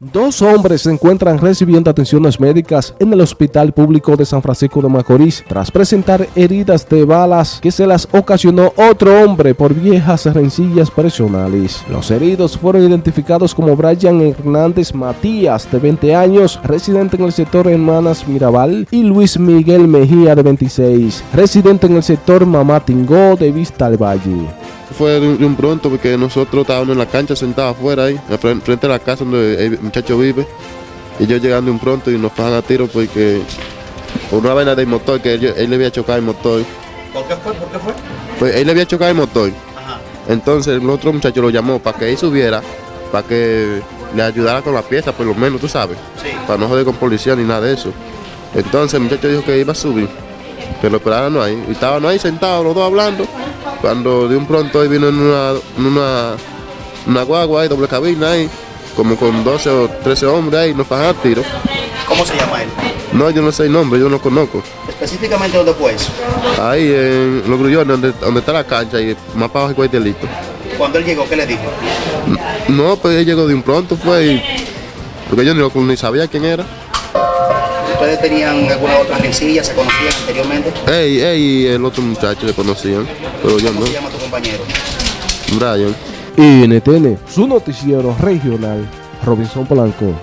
Dos hombres se encuentran recibiendo atenciones médicas en el Hospital Público de San Francisco de Macorís tras presentar heridas de balas que se las ocasionó otro hombre por viejas rencillas personales. Los heridos fueron identificados como Brian Hernández Matías, de 20 años, residente en el sector Hermanas Mirabal, y Luis Miguel Mejía, de 26, residente en el sector Mamatingó de Vista al Valle fue de un, pronto porque nosotros estábamos en la cancha sentados afuera ahí, frente a la casa donde el muchacho vive. Y yo llegando de un pronto y nos pasan a tiro porque por una vaina del motor que él, le había chocado el motor. ¿Por qué fue? ¿Por qué fue? Pues él le había chocado el motor. Entonces el otro muchacho lo llamó para que él subiera, para que le ayudara con la pieza, por lo menos, tú sabes. Para no joder con policía ni nada de eso. Entonces el muchacho dijo que iba a subir, pero esperaron ahí. Y estaban ahí sentados los dos hablando. Cuando de un pronto ahí vino en una, una, una guagua ahí, doble cabina ahí, como con 12 o 13 hombres ahí, nos pagan tiro. ¿Cómo se llama él? No, yo no sé el nombre, yo no lo conozco. ¿Específicamente dónde fue eso? Ahí en los grullones, donde, donde está la cancha y más para abajo el delito. Cuando él llegó, qué le dijo? No, pues él llegó de un pronto, fue y, porque yo ni, ni sabía quién era. ¿Ustedes tenían alguna otra rencilla? ¿Se conocían anteriormente? Ey, ey, el otro muchacho le conocían, pero yo ¿Cómo no. se llama tu compañero? Brian. NTN, su noticiero regional, Robinson Polanco.